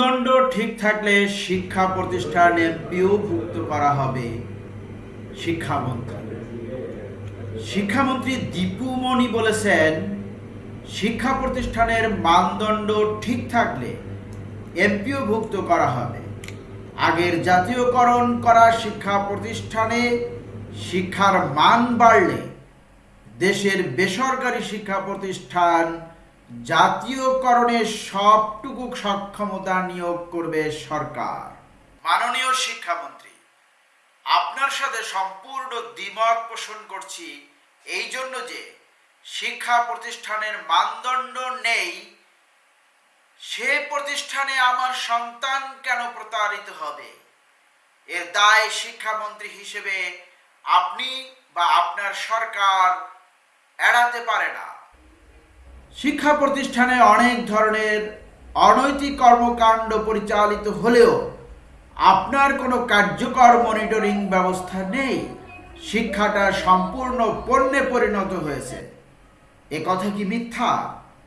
মানদণ্ড ঠিক থাকলে শিক্ষা প্রতিষ্ঠানে পিওভুক্ত করা হবে শিক্ষামন্ত্রী শিক্ষামন্ত্রী দীপু মণি বলেছেন, শিক্ষা প্রতিষ্ঠানের মানদণ্ড ঠিক থাকলে এমপিওভুক্ত করা হবে। আগের জাতীয়করণ করা শিক্ষা প্রতিষ্ঠানে শিক্ষার মান বাড়লে দেশের বেসরকারি শিক্ষা প্রতিষ্ঠান জাতীয়করণের সবটুকু সক্ষমতা নিয়োগ করবে সরকার। মাননীয় শিক্ষামন্ত্রী, আপনার সাথে সম্পূর্ণ দ্বিমত পোষণ করছি এই জন্য যে শিক্ষা প্রতিষ্ঠানের মানদণ্ড নেই, সে প্রতিষ্ঠানে আমার সন্তান কেন প্রতারিত হবে? এর দায় শিক্ষামন্ত্রী হিসেবে আপনি বা আপনার সরকার এড়াতে পারে না। শিক্ষা প্রতিষ্ঠানে অনেক ধরনের অনৈতিক কর্মকাণ্ড পরিচালিত হলেও আপনার কোনো কার্যকর মনিটরিং ব্যবস্থা নেই। শিক্ষাটা সম্পূর্ণ পণ্যে পরিণত হয়েছে। এ কথা কি মিথ্যা?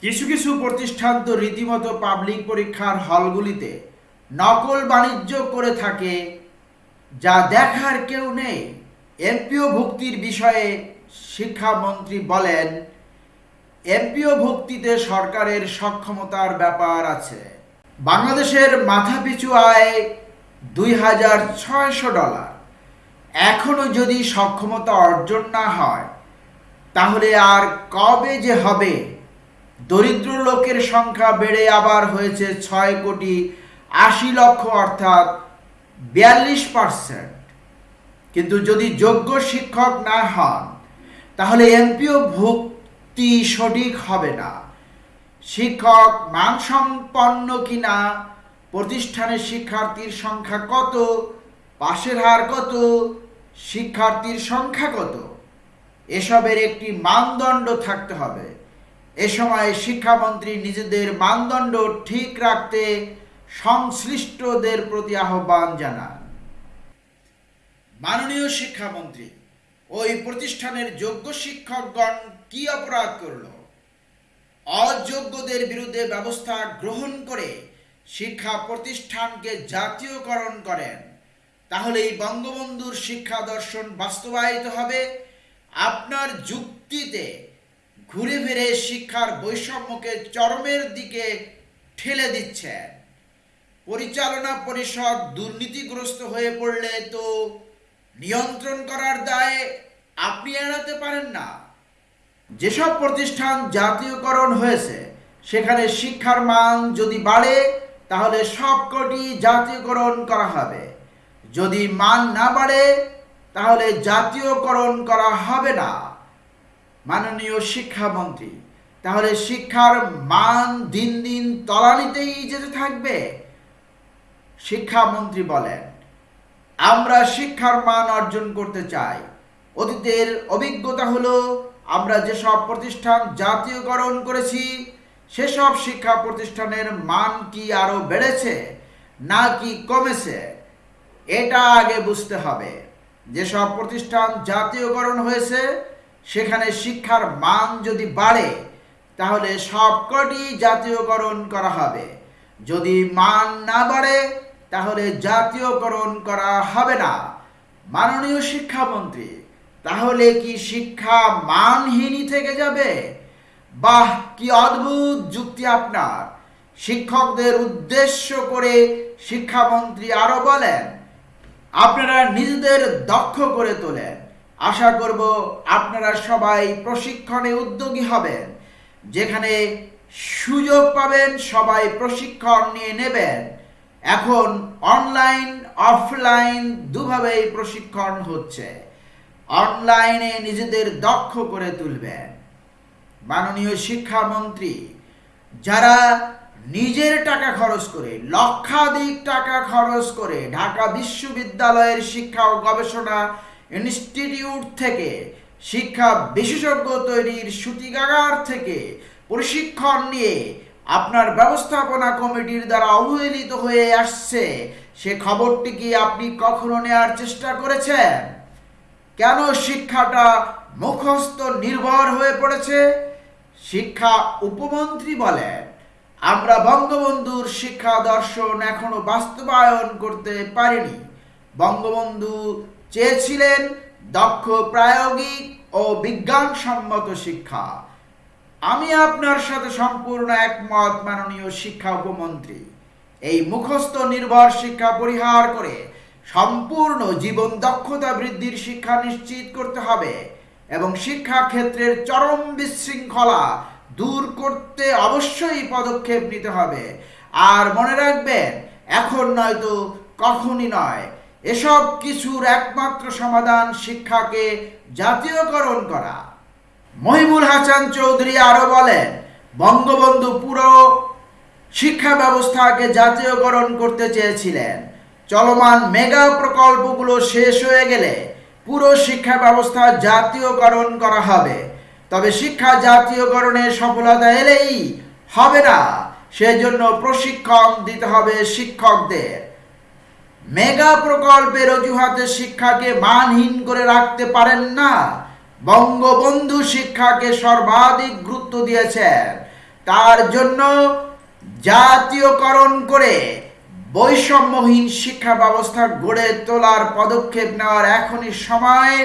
কিছু কিছু প্রতিষ্ঠান তো রীতিমতো পাবলিক পরীক্ষার হলগুলিতে নকল বাণিজ্য করে থাকে, যা দেখার কেউ নেই। এমপিও ভুক্তির বিষয়ে শিক্ষামন্ত্রী বলেন এমপিও ভুক্তিতে সরকারের সক্ষমতার ব্যাপার আছে। বাংলাদেশের মাথাপিছু আয় দুই হাজার ছয়শো ডলার। এখনও যদি সক্ষমতা অর্জন না হয়, তাহলে আর কবে যে হবে? দরিদ্র লোকের সংখ্যা বেড়ে আবার হয়েছে ছয় কোটি আশি লক্ষ, অর্থাৎ বিয়াল্লিশ পার্সেন্ট। কিন্তু যদি যোগ্য শিক্ষক না হন, তাহলে এমপিও ভুক্তি সঠিক হবে না। শিক্ষক মানসম্পন্ন কিনা, প্রতিষ্ঠানের শিক্ষার্থীর সংখ্যা কত, পাশের হার কত, শিক্ষার্থীর সংখ্যা কত? এসবের একটি মানদণ্ড থাকতে হবে। এ সময় শিক্ষামন্ত্রী নিজেদের মানদণ্ড ঠিক রাখতে সংশ্লিষ্টদের প্রতি আহ্বান জানান। মাননীয় শিক্ষামন্ত্রী ওই প্রতিষ্ঠানের যোগ্য শিক্ষকগণ কি অপরাধ করল? অযোগ্যদের বিরুদ্ধে ব্যবস্থা গ্রহণ করে শিক্ষা প্রতিষ্ঠানকে জাতীয়করণ করেন। তাহলেই বঙ্গবন্ধুর শিক্ষা দর্শন বাস্তবায়িত হবে। আপনার যুক্তিতে ঘুরে ফিরে শিক্ষার বৈষম্যকে চরমের দিকে ঠেলে দিচ্ছেন। পরিচালনা পরিষদ দুর্নীতিগ্রস্ত হয়ে পড়লে তো নিয়ন্ত্রণ করার দায়ে আপনি এড়াতে পারেন না। যেসব প্রতিষ্ঠান জাতীয়করণ হয়েছে, সেখানে শিক্ষার মান যদি বাড়ে, তাহলে সবকটি জাতীয়করণ করা হবে। যদি মান না বাড়ে, তাহলে জাতীয়করণ করা হবে না। মাননীয় শিক্ষামন্ত্রী, তাহলে শিক্ষার মান দিন দিন তলানিতেই যেতে থাকবে, শিক্ষামন্ত্রী বলেন। আমরা শিক্ষার মান অর্জন করতে চাই। অতীতের অভিজ্ঞতা হলো, আমরা যেসব প্রতিষ্ঠান জাতীয়করণ করেছি, সেসব শিক্ষা প্রতিষ্ঠানের মান কি আরও বেড়েছে, না কি কমেছে, এটা আগে বুঝতে হবে। যেসব প্রতিষ্ঠান জাতীয়করণ হয়েছে, সেখানে শিক্ষার মান যদি বাড়ে, তাহলে সবকটি জাতীয়করণ করা হবে। যদি মান না বাড়ে তাহলে জাতীয়করণ করা হবে না। মাননীয় শিক্ষামন্ত্রী, তাহলে কি শিক্ষা মানহীনই থেকে যাবে? বাহ, কি অদ্ভুত যুক্তি আপনার। শিক্ষকদের উদ্দেশ্য করে শিক্ষামন্ত্রী আরও বলেন, আপনারা নিজেদের দক্ষ করে তোলেন। আশা করব আপনারা সবাই প্রশিক্ষণে উদ্যোগী হবেন। যেখানে সুযোগ পাবেন সবাই প্রশিক্ষণ নিয়ে নেবেন। এখন অনলাইন অফলাইন দুভাবেই প্রশিক্ষণ হচ্ছে। অনলাইনে নিজেদের দক্ষ করে তুলবেন মাননীয় শিক্ষামন্ত্রী, যারা নিজের টাকা খরচ করে, লক্ষাধিক টাকা খরচ করে ঢাকা বিশ্ববিদ্যালয়ের শিক্ষা ও গবেষণা ইনস্টিটিউট থেকে শিক্ষা বিশেষজ্ঞ তৈরির সূতিকাগার থেকে প্রশিক্ষণ নিয়ে আপনার ব্যবস্থাপনা কমিটির দ্বারা অবহেলিত হয়ে আসছে। সে খবরটি কি আপনি কখনো নেওয়ার চেষ্টা করেছেন? কেন শিক্ষাটা মুখস্থ নির্ভর হয়ে পড়েছে? শিক্ষা উপমন্ত্রী বলেন, আমরা বঙ্গবন্ধুর শিক্ষা দর্শন এখনও বাস্তবায়ন করতে পারিনি। বঙ্গবন্ধু চেয়েছিলেন দক্ষ প্রায়োগিক ও বিজ্ঞানসম্মত শিক্ষা। আমি আপনার সাথে সম্পূর্ণ একমত, মাননীয় শিক্ষা উপমন্ত্রী। এই মুখস্থ নির্ভর শিক্ষা পরিহার করে সম্পূর্ণ জীবন দক্ষতা বৃদ্ধির শিক্ষা নিশ্চিত করতে হবে এবং শিক্ষা ক্ষেত্রের চরম বিশৃঙ্খলা দূর করতে অবশ্যই পদক্ষেপ নিতে হবে। আর মনে রাখবেন, এখন নয়তো কখনই নয়, এসব কিছুর একমাত্র সমাধান শিক্ষাকে জাতীয়করণ করা। মহিবুল হাসান চৌধুরী আরও বলেন বঙ্গবন্ধু পুরো শিক্ষা ব্যবস্থাকে জাতীয়করণ করতে চেয়েছিলেন। চলমান মেগা প্রকল্পগুলো শেষ হয়ে গেলে পুরো শিক্ষা ব্যবস্থা জাতীয়করণ করা হবে। তবে শিক্ষা জাতীয়করণের সফলতা এলেই হবে না, সেজন্য প্রশিক্ষণ দিতে হবে শিক্ষকদের। মেগা প্রকল্পের অজুহাতে শিক্ষাকে মানহীন করে রাখতে পারেন না। বঙ্গবন্ধু শিক্ষাকে সর্বাধিক গুরুত্ব দিয়েছেন তার জন্য জাতীয়করণ করে বৈষম্যহীন শিক্ষা ব্যবস্থা গড়ে তোলার পদক্ষেপ নেওয়ার এখনই সময়।